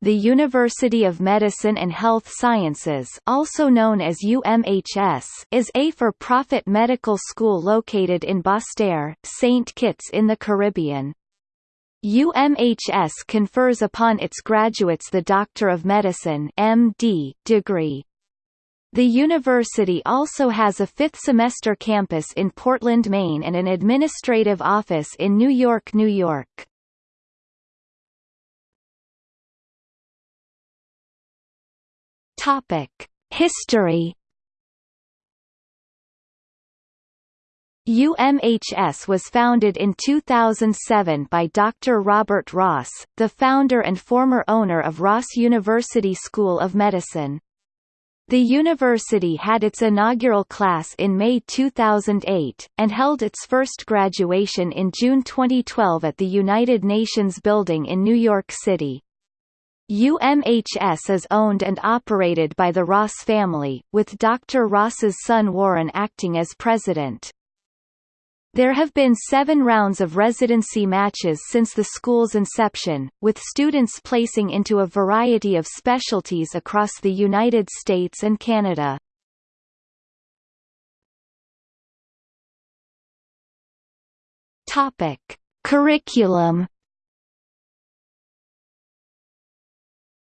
The University of Medicine and Health Sciences also known as UMHS is a for-profit medical school located in Basseterre, St. Kitts in the Caribbean. UMHS confers upon its graduates the Doctor of Medicine MD degree. The university also has a fifth-semester campus in Portland, Maine and an administrative office in New York, New York. Topic: History. UMHS was founded in 2007 by Dr. Robert Ross, the founder and former owner of Ross University School of Medicine. The university had its inaugural class in May 2008, and held its first graduation in June 2012 at the United Nations Building in New York City. UMHS is owned and operated by the Ross family, with Dr. Ross's son Warren acting as president. There have been seven rounds of residency matches since the school's inception, with students placing into a variety of specialties across the United States and Canada. Curriculum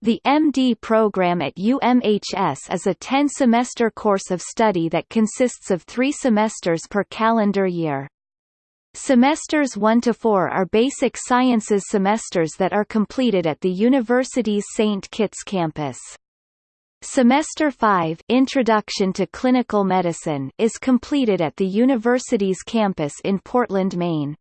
The MD program at UMHS is a 10-semester course of study that consists of three semesters per calendar year. Semesters 1 to 4 are basic sciences semesters that are completed at the university's St. Kitts campus. Semester 5 Introduction to Clinical Medicine is completed at the university's campus in Portland, Maine.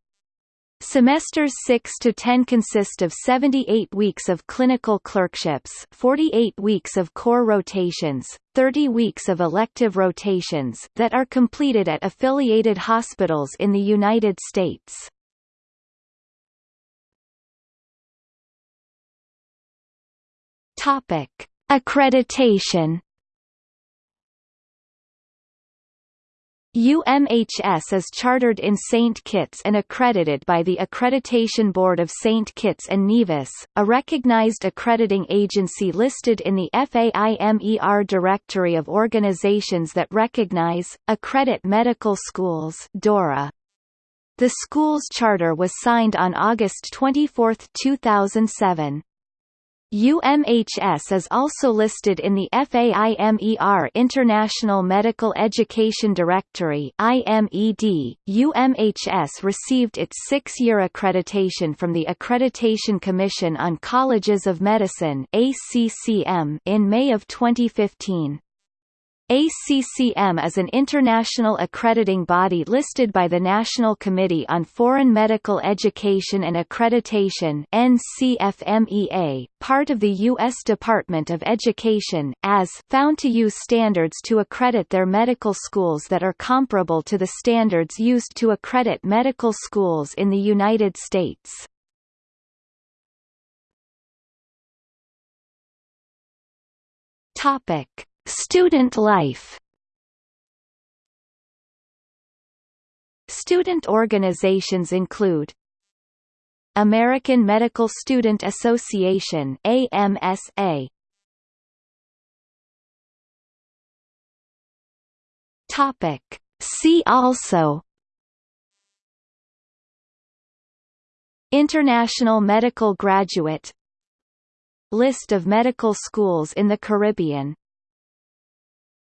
Semesters 6 to 10 consist of 78 weeks of clinical clerkships 48 weeks of core rotations, 30 weeks of elective rotations that are completed at affiliated hospitals in the United States. Topic. Accreditation UMHS is chartered in St. Kitts and accredited by the Accreditation Board of St. Kitts and Nevis, a recognized accrediting agency listed in the FAIMER Directory of Organizations that Recognize, Accredit Medical Schools DORA. The school's charter was signed on August 24, 2007. UMHS is also listed in the FAIMER International Medical Education Directory IMED. UMHS received its six-year accreditation from the Accreditation Commission on Colleges of Medicine ACCM in May of 2015. ACCM is an international accrediting body listed by the National Committee on Foreign Medical Education and Accreditation NCFMEA, part of the U.S. Department of Education, as found to use standards to accredit their medical schools that are comparable to the standards used to accredit medical schools in the United States. Topic Student life. Student organizations include American Medical Student Association AMSA Topic. See also International Medical Graduate List of medical schools in the Caribbean